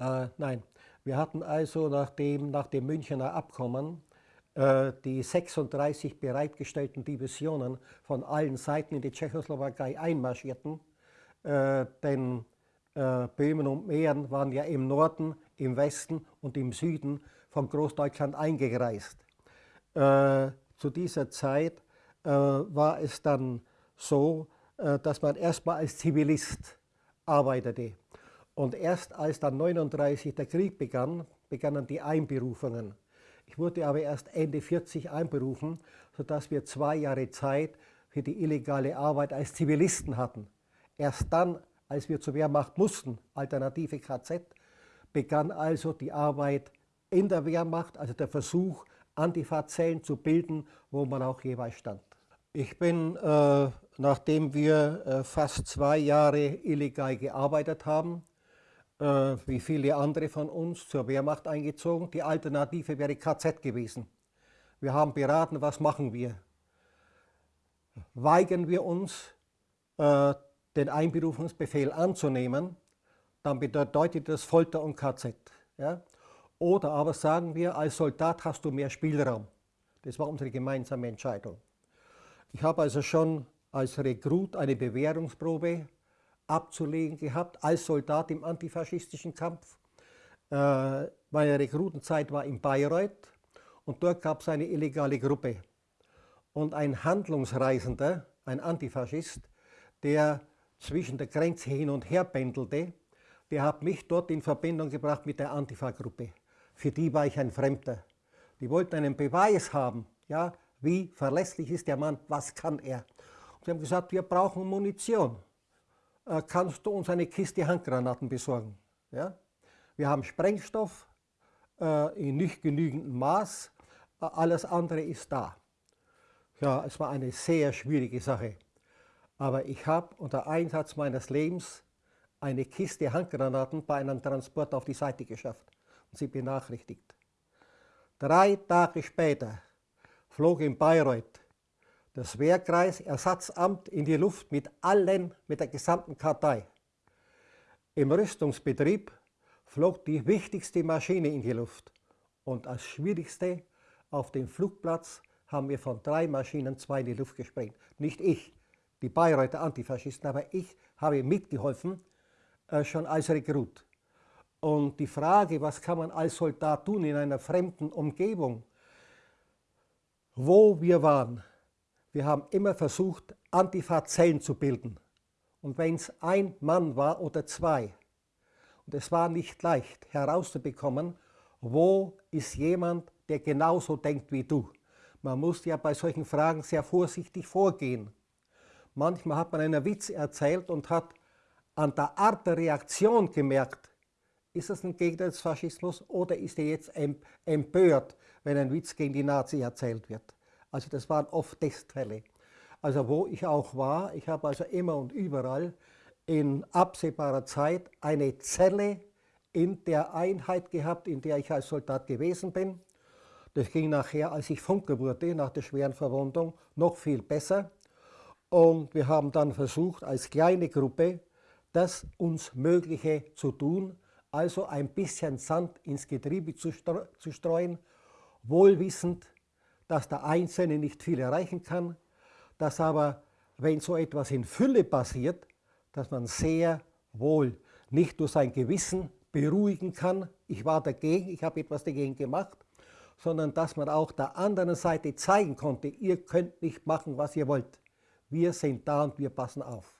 Äh, nein, wir hatten also nach dem, nach dem Münchner Abkommen äh, die 36 bereitgestellten Divisionen von allen Seiten in die Tschechoslowakei einmarschierten, äh, denn äh, Böhmen und Mähren waren ja im Norden, im Westen und im Süden von Großdeutschland eingereist. Äh, zu dieser Zeit äh, war es dann so, dass man erstmal als Zivilist arbeitete. Und erst als dann 1939 der Krieg begann, begannen die Einberufungen. Ich wurde aber erst Ende 40 einberufen, sodass wir zwei Jahre Zeit für die illegale Arbeit als Zivilisten hatten. Erst dann, als wir zur Wehrmacht mussten, alternative KZ, begann also die Arbeit in der Wehrmacht, also der Versuch, Antifa-Zellen zu bilden, wo man auch jeweils stand. Ich bin, äh, nachdem wir äh, fast zwei Jahre illegal gearbeitet haben, wie viele andere von uns, zur Wehrmacht eingezogen. Die Alternative wäre KZ gewesen. Wir haben beraten, was machen wir? Weigern wir uns, äh, den Einberufungsbefehl anzunehmen, dann bedeutet das Folter und KZ. Ja? Oder aber sagen wir, als Soldat hast du mehr Spielraum. Das war unsere gemeinsame Entscheidung. Ich habe also schon als Rekrut eine Bewährungsprobe abzulegen gehabt, als Soldat im antifaschistischen Kampf. Äh, meine Rekrutenzeit war in Bayreuth und dort gab es eine illegale Gruppe. Und ein Handlungsreisender, ein Antifaschist, der zwischen der Grenze hin und her pendelte, der hat mich dort in Verbindung gebracht mit der Antifa-Gruppe. Für die war ich ein Fremder. Die wollten einen Beweis haben, ja, wie verlässlich ist der Mann, was kann er. Und sie haben gesagt, wir brauchen Munition. Äh, kannst du uns eine Kiste Handgranaten besorgen? Ja? Wir haben Sprengstoff äh, in nicht genügendem Maß, äh, alles andere ist da. Ja, es war eine sehr schwierige Sache. Aber ich habe unter Einsatz meines Lebens eine Kiste Handgranaten bei einem Transport auf die Seite geschafft und sie benachrichtigt. Drei Tage später flog in Bayreuth das Wehrkreis-Ersatzamt in die Luft mit allen, mit der gesamten Kartei. Im Rüstungsbetrieb flog die wichtigste Maschine in die Luft und als schwierigste auf dem Flugplatz haben wir von drei Maschinen zwei in die Luft gesprengt. Nicht ich, die Bayreuther Antifaschisten, aber ich habe mitgeholfen, äh, schon als Rekrut. Und die Frage, was kann man als Soldat tun in einer fremden Umgebung, wo wir waren, wir haben immer versucht, Antifa-Zellen zu bilden. Und wenn es ein Mann war oder zwei, und es war nicht leicht herauszubekommen, wo ist jemand, der genauso denkt wie du. Man muss ja bei solchen Fragen sehr vorsichtig vorgehen. Manchmal hat man einen Witz erzählt und hat an der Art der Reaktion gemerkt, ist das ein Gegner des Faschismus oder ist er jetzt empört, wenn ein Witz gegen die Nazi erzählt wird? Also das waren oft Testfälle. Also wo ich auch war, ich habe also immer und überall in absehbarer Zeit eine Zelle in der Einheit gehabt, in der ich als Soldat gewesen bin. Das ging nachher, als ich Funker wurde, nach der schweren Verwundung, noch viel besser. Und wir haben dann versucht, als kleine Gruppe das uns Mögliche zu tun, also ein bisschen Sand ins Getriebe zu, streuen, wohlwissend, dass der Einzelne nicht viel erreichen kann, dass aber, wenn so etwas in Fülle passiert, dass man sehr wohl nicht durch sein Gewissen beruhigen kann, ich war dagegen, ich habe etwas dagegen gemacht, sondern dass man auch der anderen Seite zeigen konnte, ihr könnt nicht machen, was ihr wollt. Wir sind da und wir passen auf.